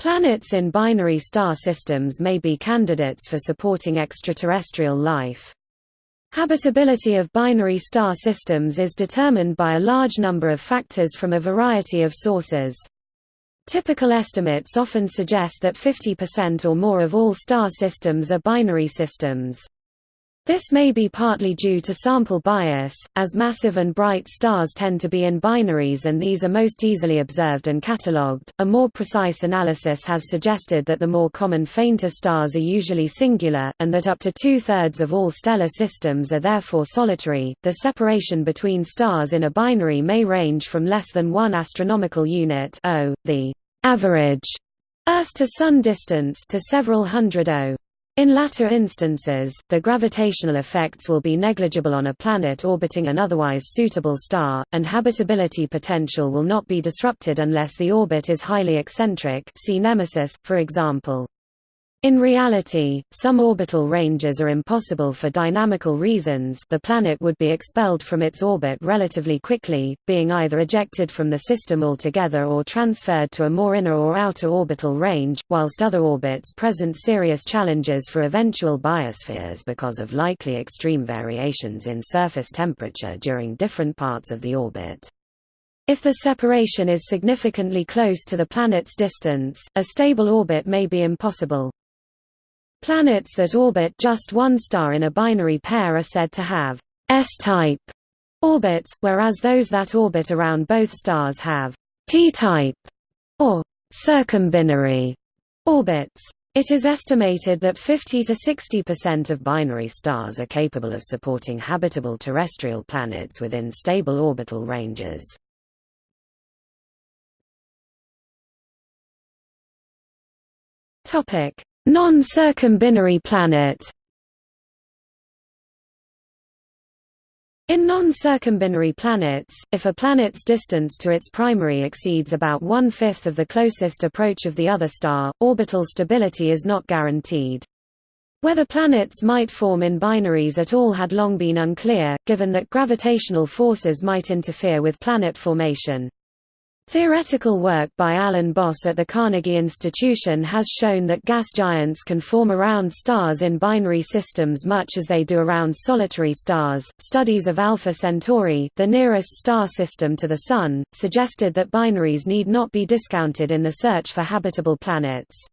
Planets in binary star systems may be candidates for supporting extraterrestrial life. Habitability of binary star systems is determined by a large number of factors from a variety of sources. Typical estimates often suggest that 50% or more of all star systems are binary systems. This may be partly due to sample bias, as massive and bright stars tend to be in binaries and these are most easily observed and catalogued. A more precise analysis has suggested that the more common fainter stars are usually singular, and that up to two thirds of all stellar systems are therefore solitary. The separation between stars in a binary may range from less than one astronomical unit, o, the average Earth to Sun distance, to several hundred O. In latter instances, the gravitational effects will be negligible on a planet orbiting an otherwise suitable star, and habitability potential will not be disrupted unless the orbit is highly eccentric see Nemesis, for example. In reality, some orbital ranges are impossible for dynamical reasons the planet would be expelled from its orbit relatively quickly, being either ejected from the system altogether or transferred to a more inner or outer orbital range, whilst other orbits present serious challenges for eventual biospheres because of likely extreme variations in surface temperature during different parts of the orbit. If the separation is significantly close to the planet's distance, a stable orbit may be impossible. Planets that orbit just one star in a binary pair are said to have S-type orbits, whereas those that orbit around both stars have P-type or circumbinary orbits. It is estimated that 50 to 60% of binary stars are capable of supporting habitable terrestrial planets within stable orbital ranges. Topic: Non-circumbinary planet In non-circumbinary planets, if a planet's distance to its primary exceeds about one-fifth of the closest approach of the other star, orbital stability is not guaranteed. Whether planets might form in binaries at all had long been unclear, given that gravitational forces might interfere with planet formation. Theoretical work by Alan Boss at the Carnegie Institution has shown that gas giants can form around stars in binary systems much as they do around solitary stars. Studies of Alpha Centauri, the nearest star system to the Sun, suggested that binaries need not be discounted in the search for habitable planets.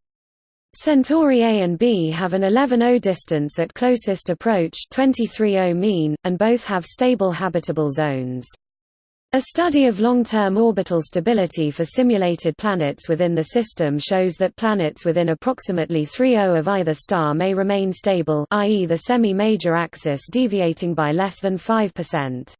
Centauri A and B have an 11 distance at closest approach 23 mean, and both have stable habitable zones. A study of long-term orbital stability for simulated planets within the system shows that planets within approximately 3.0 of either star may remain stable i.e. the semi-major axis deviating by less than 5%.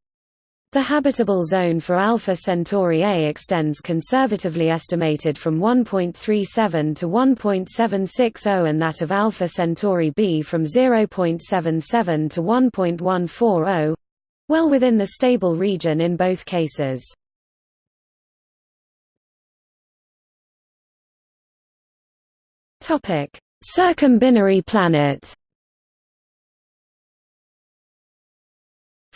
The habitable zone for Alpha Centauri A extends conservatively estimated from 1.37 to 1.760 and that of Alpha Centauri B from 0.77 to 1.140 well within the stable region in both cases. Circumbinary planet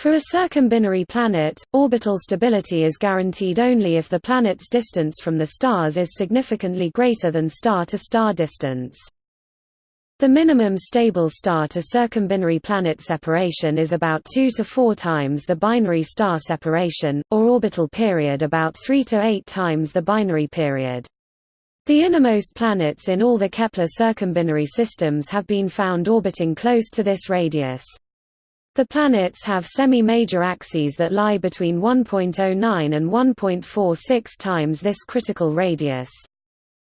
For a circumbinary planet, orbital stability is guaranteed only if the planet's distance from the stars is significantly greater than star-to-star -star distance. The minimum stable star to circumbinary planet separation is about 2 to 4 times the binary star separation, or orbital period about 3 to 8 times the binary period. The innermost planets in all the Kepler circumbinary systems have been found orbiting close to this radius. The planets have semi-major axes that lie between 1.09 and 1.46 times this critical radius.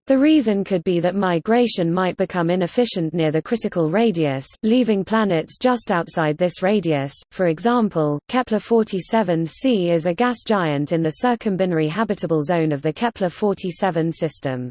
The reason could be that migration might become inefficient near the critical radius, leaving planets just outside this radius. For example, Kepler-47c is a gas giant in the circumbinary habitable zone of the Kepler-47 system.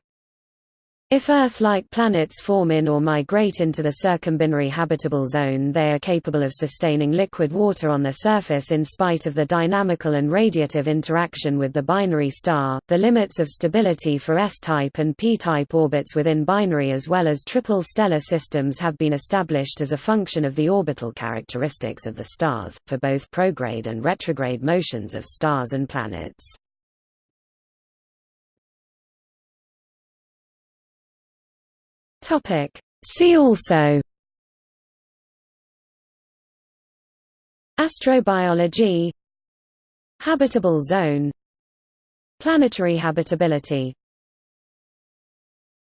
If Earth-like planets form in or migrate into the circumbinary habitable zone they are capable of sustaining liquid water on their surface in spite of the dynamical and radiative interaction with the binary star. The limits of stability for S-type and P-type orbits within binary as well as triple stellar systems have been established as a function of the orbital characteristics of the stars, for both prograde and retrograde motions of stars and planets. See also. Astrobiology. Habitable zone. Planetary habitability